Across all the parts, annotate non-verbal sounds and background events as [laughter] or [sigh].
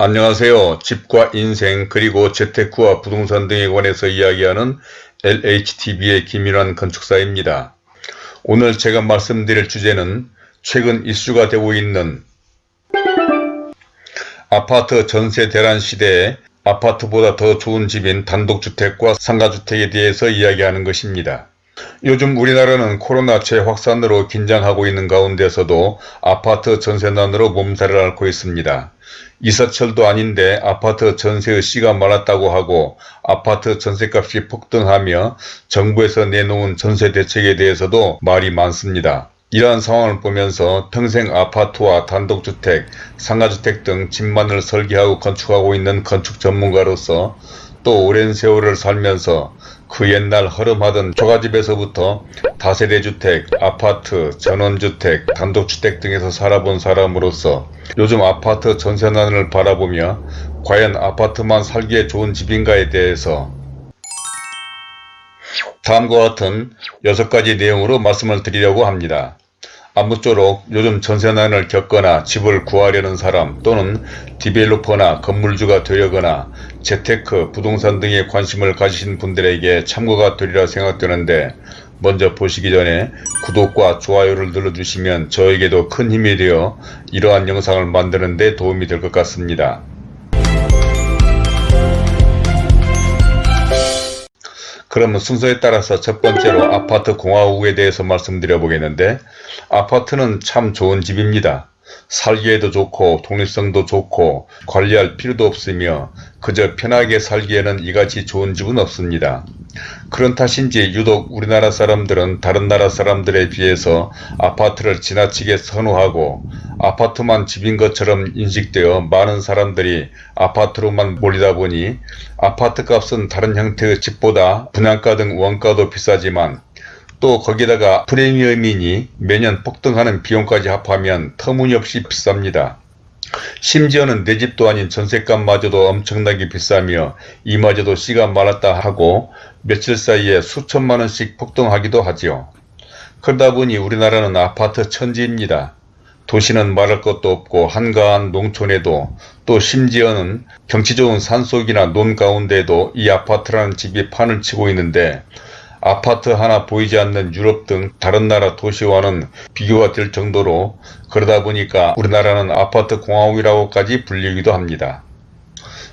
안녕하세요. 집과 인생 그리고 재테크와 부동산 등에 관해서 이야기하는 LHTV의 김일환 건축사입니다. 오늘 제가 말씀드릴 주제는 최근 이슈가 되고 있는 아파트 전세 대란 시대에 아파트보다 더 좋은 집인 단독주택과 상가주택에 대해서 이야기하는 것입니다. 요즘 우리나라는 코로나 재확산으로 긴장하고 있는 가운데서도 아파트 전세난으로 몸살을 앓고 있습니다. 이사철도 아닌데 아파트 전세의 씨가 말랐다고 하고 아파트 전세값이 폭등하며 정부에서 내놓은 전세 대책에 대해서도 말이 많습니다. 이러한 상황을 보면서 평생 아파트와 단독주택, 상가주택 등 집만을 설계하고 건축하고 있는 건축 전문가로서 또 오랜 세월을 살면서 그 옛날 허름하던 초가집에서부터 다세대주택, 아파트, 전원주택, 단독주택 등에서 살아본 사람으로서 요즘 아파트 전세난을 바라보며 과연 아파트만 살기에 좋은 집인가에 대해서 다음과 같은 6가지 내용으로 말씀을 드리려고 합니다. 아무쪼록 요즘 전세난을 겪거나 집을 구하려는 사람 또는 디벨로퍼나 건물주가 되려거나 재테크, 부동산 등에 관심을 가지신 분들에게 참고가 되리라 생각되는데 먼저 보시기 전에 구독과 좋아요를 눌러주시면 저에게도 큰 힘이 되어 이러한 영상을 만드는 데 도움이 될 것 같습니다. 그러면 순서에 따라서 첫 번째로 아파트 공화국에 대해서 말씀드려 보겠는데 아파트는 참 좋은 집입니다. 살기에도 좋고 독립성도 좋고 관리할 필요도 없으며 그저 편하게 살기에는 이같이 좋은 집은 없습니다. 그런 탓인지 유독 우리나라 사람들은 다른 나라 사람들에 비해서 아파트를 지나치게 선호하고 아파트만 집인 것처럼 인식되어 많은 사람들이 아파트로만 몰리다 보니 아파트 값은 다른 형태의 집보다 분양가 등 원가도 비싸지만 또 거기다가 프리미엄이니 매년 폭등하는 비용까지 합하면 터무니없이 비쌉니다. 심지어는 내 집도 아닌 전셋값마저도 엄청나게 비싸며 이마저도 씨가 말았다 하고 며칠 사이에 수천만원씩 폭등하기도 하지요. 그러다 보니 우리나라는 아파트 천지입니다. 도시는 말할 것도 없고 한가한 농촌에도 또 심지어는 경치 좋은 산속이나 논 가운데에도 이 아파트라는 집이 판을 치고 있는데 아파트 하나 보이지 않는 유럽 등 다른 나라 도시와는 비교가 될 정도로 그러다 보니까 우리나라는 아파트 공화국이라고까지 불리기도 합니다.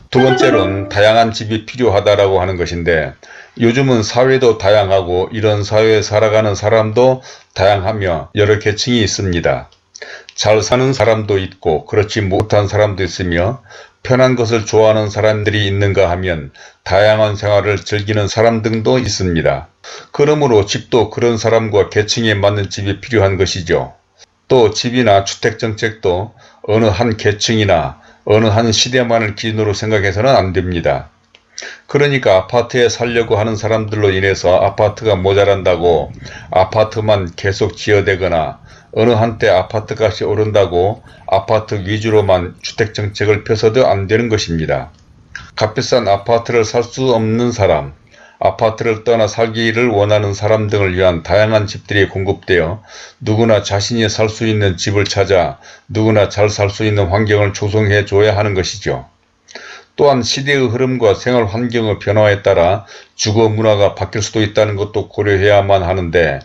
두 번째로는 [laughs] 다양한 집이 필요하다라고 하는 것인데 요즘은 사회도 다양하고 이런 사회에 살아가는 사람도 다양하며 여러 계층이 있습니다. 잘 사는 사람도 있고 그렇지 못한 사람도 있으며 편한 것을 좋아하는 사람들이 있는가 하면 다양한 생활을 즐기는 사람 등도 있습니다. 그러므로 집도 그런 사람과 계층에 맞는 집이 필요한 것이죠. 또 집이나 주택정책도 어느 한 계층이나 어느 한 시대만을 기준으로 생각해서는 안됩니다. 그러니까 아파트에 살려고 하는 사람들로 인해서 아파트가 모자란다고 아파트만 계속 지어대거나 어느 한때 아파트값이 오른다고 아파트 위주로만 주택정책을 펴서도 안되는 것입니다. 값비싼 아파트를 살 수 없는 사람, 아파트를 떠나 살기를 원하는 사람 등을 위한 다양한 집들이 공급되어 누구나 자신이 살 수 있는 집을 찾아 누구나 잘 살 수 있는 환경을 조성해 줘야 하는 것이죠. 또한 시대의 흐름과 생활 환경의 변화에 따라 주거 문화가 바뀔 수도 있다는 것도 고려해야만 하는데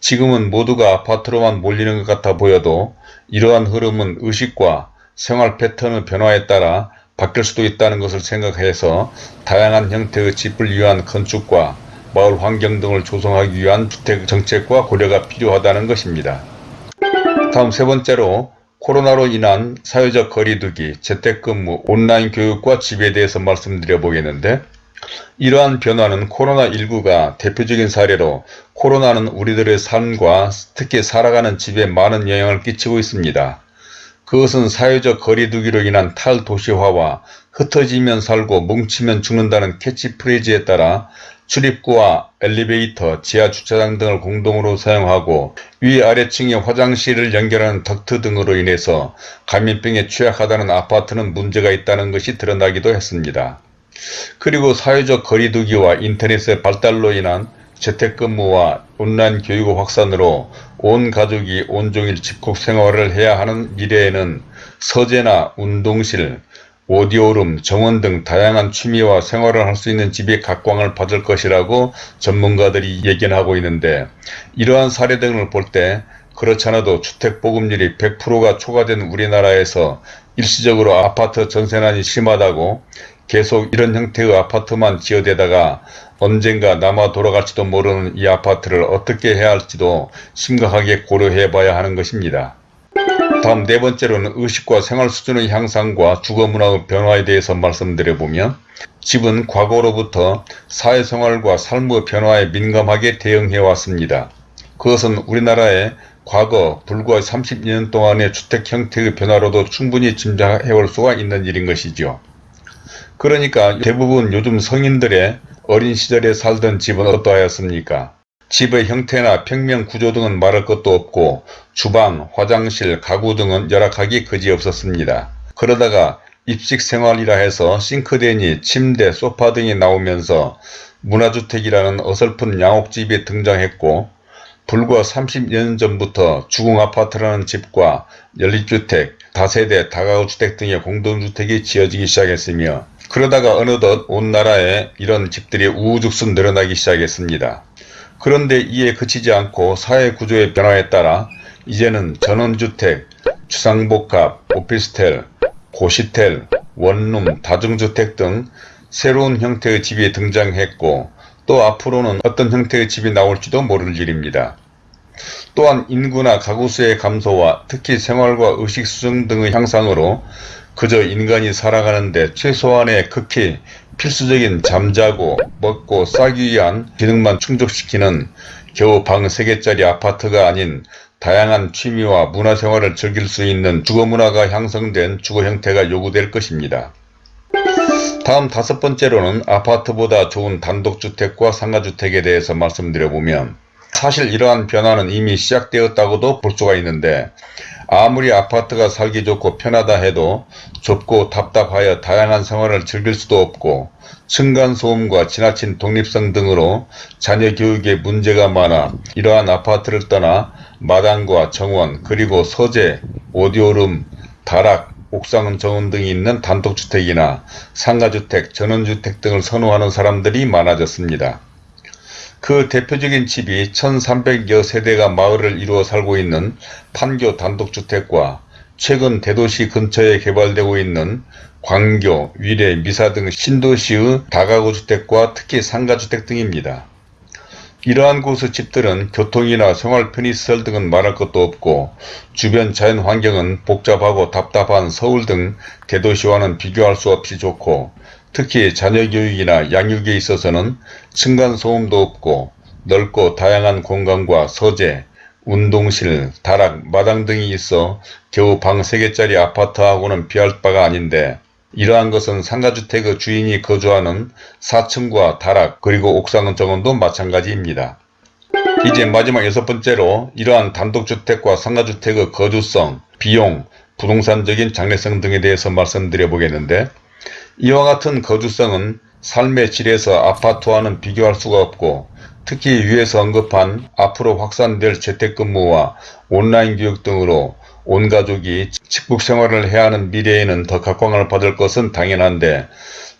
지금은 모두가 아파트로만 몰리는 것 같아 보여도 이러한 흐름은 의식과 생활 패턴의 변화에 따라 바뀔 수도 있다는 것을 생각해서 다양한 형태의 집을 위한 건축과 마을 환경 등을 조성하기 위한 주택 정책과 고려가 필요하다는 것입니다. 다음 세 번째로 코로나로 인한 사회적 거리두기, 재택근무, 온라인 교육과 집에 대해서 말씀드려 보겠는데 이러한 변화는 코로나19가 대표적인 사례로 코로나는 우리들의 삶과 특히 살아가는 집에 많은 영향을 끼치고 있습니다. 그것은 사회적 거리두기로 인한 탈도시화와 흩어지면 살고 뭉치면 죽는다는 캐치프레이즈에 따라 출입구와 엘리베이터, 지하주차장 등을 공동으로 사용하고 위아래층의 화장실을 연결하는 덕트 등으로 인해서 감염병에 취약하다는 아파트는 문제가 있다는 것이 드러나기도 했습니다. 그리고 사회적 거리두기와 인터넷의 발달로 인한 재택근무와 온라인 교육 확산으로 온 가족이 온종일 집콕 생활을 해야 하는 미래에는 서재나 운동실, 오디오룸, 정원 등 다양한 취미와 생활을 할 수 있는 집이 각광을 받을 것이라고 전문가들이 얘기하고 있는데 이러한 사례 등을 볼 때 그렇지 않아도 주택 보급률이 100%가 초과된 우리나라에서 일시적으로 아파트 전세난이 심하다고 계속 이런 형태의 아파트만 지어대다가 언젠가 남아 돌아갈지도 모르는 이 아파트를 어떻게 해야 할지도 심각하게 고려해 봐야 하는 것입니다. 다음 네 번째로는 의식과 생활 수준의 향상과 주거 문화의 변화에 대해서 말씀드려보면 집은 과거로부터 사회생활과 삶의 변화에 민감하게 대응해 왔습니다. 그것은 우리나라의 과거 불과 30년 동안의 주택 형태의 변화로도 충분히 짐작해 올 수가 있는 일인 것이죠. 그러니까 대부분 요즘 성인들의 어린 시절에 살던 집은 어떠하였습니까? 집의 형태나 평면 구조 등은 말할 것도 없고 주방, 화장실, 가구 등은 열악하기 그지없었습니다. 그러다가 입식 생활이라 해서 싱크대니 침대, 소파 등이 나오면서 문화주택이라는 어설픈 양옥집이 등장했고 불과 30년 전부터 주공아파트라는 집과 연립주택, 다세대, 다가구주택 등의 공동주택이 지어지기 시작했으며 그러다가 어느덧 온 나라에 이런 집들이 우후죽순 늘어나기 시작했습니다. 그런데 이에 그치지 않고 사회구조의 변화에 따라 이제는 전원주택, 주상복합, 오피스텔, 고시텔, 원룸, 다중주택 등 새로운 형태의 집이 등장했고 또 앞으로는 어떤 형태의 집이 나올지도 모를 일입니다. 또한 인구나 가구수의 감소와 특히 생활과 의식 수준 등의 향상으로 그저 인간이 살아가는데 최소한의 극히 필수적인 잠자고 먹고 싸기 위한 기능만 충족시키는 겨우 방 3개짜리 아파트가 아닌 다양한 취미와 문화생활을 즐길 수 있는 주거문화가 형성된 주거 형태가 요구될 것입니다. 다음 다섯 번째로는 아파트보다 좋은 단독주택과 상가주택에 대해서 말씀드려보면 사실 이러한 변화는 이미 시작되었다고도 볼 수가 있는데 아무리 아파트가 살기 좋고 편하다 해도 좁고 답답하여 다양한 생활을 즐길 수도 없고 층간소음과 지나친 독립성 등으로 자녀 교육에 문제가 많아 이러한 아파트를 떠나 마당과 정원 그리고 서재, 오디오룸, 다락, 옥상 정원 등이 있는 단독주택이나 상가주택, 전원주택 등을 선호하는 사람들이 많아졌습니다. 그 대표적인 집이 1300여 세대가 마을을 이루어 살고 있는 판교 단독주택과 최근 대도시 근처에 개발되고 있는 광교, 위례, 미사 등 신도시의 다가구 주택과 특히 상가주택 등입니다. 이러한 곳의 집들은 교통이나 생활 편의시설 등은 말할 것도 없고 주변 자연 환경은 복잡하고 답답한 서울 등 대도시와는 비교할 수 없이 좋고 특히 자녀 교육이나 양육에 있어서는 층간소음도 없고 넓고 다양한 공간과 서재, 운동실, 다락, 마당 등이 있어 겨우 방 3개짜리 아파트하고는 비할 바가 아닌데 이러한 것은 상가주택의 주인이 거주하는 4층과 다락 그리고 옥상 정원도 마찬가지입니다. 이제 마지막 여섯 번째로 이러한 단독주택과 상가주택의 거주성, 비용, 부동산적인 장래성 등에 대해서 말씀드려 보겠는데 이와 같은 거주성은 삶의 질에서 아파트와는 비교할 수가 없고 특히 위에서 언급한 앞으로 확산될 재택근무와 온라인 교육 등으로 온 가족이 직북 생활을 해야 하는 미래에는 더 각광을 받을 것은 당연한데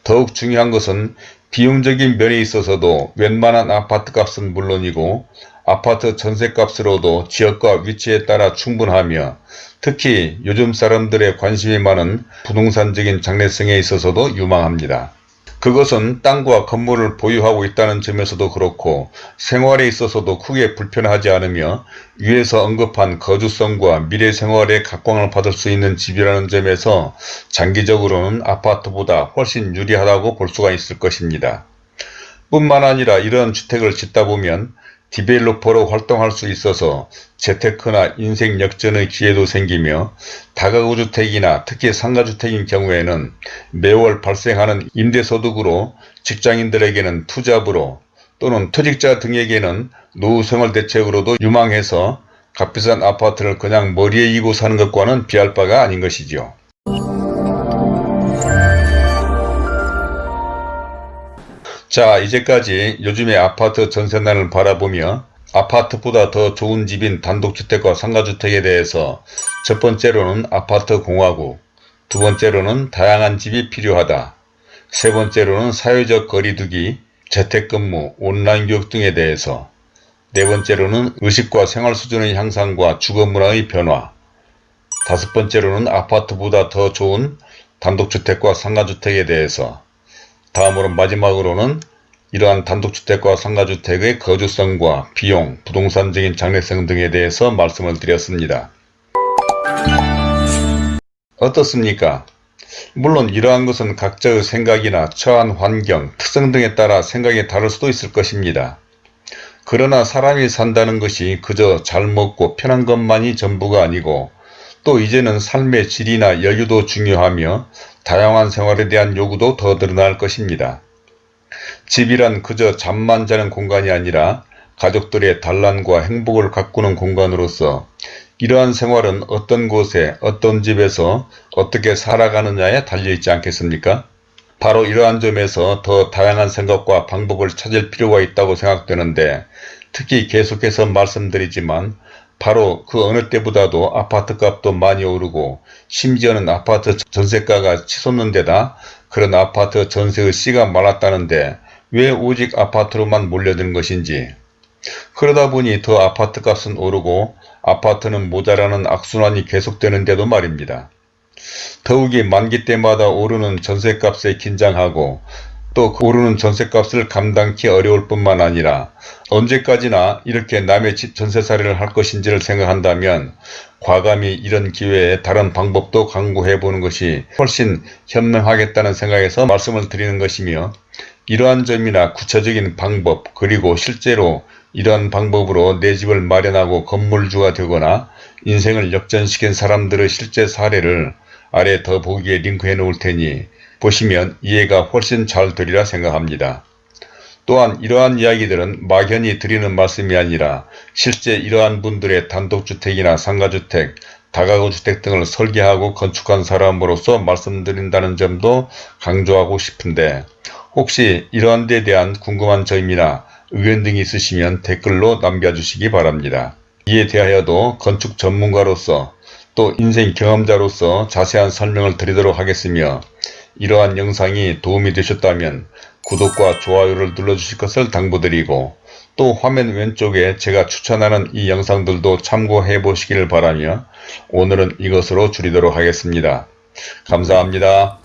더욱 중요한 것은 비용적인 면에 있어서도 웬만한 아파트 값은 물론이고 아파트 전세값으로도 지역과 위치에 따라 충분하며 특히 요즘 사람들의 관심이 많은 부동산적인 장래성에 있어서도 유망합니다. 그것은 땅과 건물을 보유하고 있다는 점에서도 그렇고 생활에 있어서도 크게 불편하지 않으며 위에서 언급한 거주성과 미래 생활에 각광을 받을 수 있는 집이라는 점에서 장기적으로는 아파트보다 훨씬 유리하다고 볼 수가 있을 것입니다. 뿐만 아니라 이런 주택을 짓다 보면 디벨로퍼로 활동할 수 있어서 재테크나 인생 역전의 기회도 생기며 다가구 주택이나 특히 상가주택인 경우에는 매월 발생하는 임대소득으로 직장인들에게는 투잡으로 또는 퇴직자 등에게는 노후생활 대책으로도 유망해서 값비싼 아파트를 그냥 머리에 이고 사는 것과는 비할 바가 아닌 것이지 자 이제까지 요즘의 아파트 전세난을 바라보며 아파트보다 더 좋은 집인 단독주택과 상가주택에 대해서 첫 번째로는 아파트 공화국, 두 번째로는 다양한 집이 필요하다. 세 번째로는 사회적 거리두기, 재택근무, 온라인 교육 등에 대해서 네 번째로는 의식과 생활 수준의 향상과 주거 문화의 변화 다섯 번째로는 아파트보다 더 좋은 단독주택과 상가주택에 대해서 다음으로 마지막으로는 이러한 단독주택과 상가주택의 거주성과 비용, 부동산적인 장래성 등에 대해서 말씀을 드렸습니다. 어떻습니까? 물론 이러한 것은 각자의 생각이나 처한 환경, 특성 등에 따라 생각이 다를 수도 있을 것입니다. 그러나 사람이 산다는 것이 그저 잘 먹고 편한 것만이 전부가 아니고 또 이제는 삶의 질이나 여유도 중요하며 다양한 생활에 대한 요구도 더 늘어날 것입니다. 집이란 그저 잠만 자는 공간이 아니라 가족들의 단란과 행복을 가꾸는 공간으로서 이러한 생활은 어떤 곳에 어떤 집에서 어떻게 살아가느냐에 달려있지 않겠습니까? 바로 이러한 점에서 더 다양한 생각과 방법을 찾을 필요가 있다고 생각되는데 특히 계속해서 말씀드리지만 바로 그 어느 때보다도 아파트 값도 많이 오르고 심지어는 아파트 전세가가 치솟는 데다 그런 아파트 전세의 씨가 많았다는데 왜 오직 아파트로만 몰려드는 것인지 그러다 보니 더 아파트 값은 오르고 아파트는 모자라는 악순환이 계속되는데도 말입니다. 더욱이 만기 때마다 오르는 전세값에 긴장하고 또그 오르는 전세값을 감당키 어려울 뿐만 아니라 언제까지나 이렇게 남의 집 전세살이를 할 것인지를 생각한다면 과감히 이런 기회에 다른 방법도 강구해 보는 것이 훨씬 현명하겠다는 생각에서 말씀을 드리는 것이며 이러한 점이나 구체적인 방법 그리고 실제로 이러한 방법으로 내 집을 마련하고 건물주가 되거나 인생을 역전시킨 사람들의 실제 사례를 아래 더 보기에 링크해 놓을 테니 보시면 이해가 훨씬 잘 되리라 생각합니다. 또한 이러한 이야기들은 막연히 드리는 말씀이 아니라 실제 이러한 분들의 단독주택이나 상가주택, 다가구주택 등을 설계하고 건축한 사람으로서 말씀드린다는 점도 강조하고 싶은데 혹시 이러한 데 대한 궁금한 점이나 의견 등이 있으시면 댓글로 남겨주시기 바랍니다. 이에 대하여도 건축 전문가로서 또 인생 경험자로서 자세한 설명을 드리도록 하겠으며 이러한 영상이 도움이 되셨다면 구독과 좋아요를 눌러주실 것을 당부드리고 또 화면 왼쪽에 제가 추천하는 이 영상들도 참고해 보시기를 바라며 오늘은 이것으로 줄이도록 하겠습니다. 감사합니다.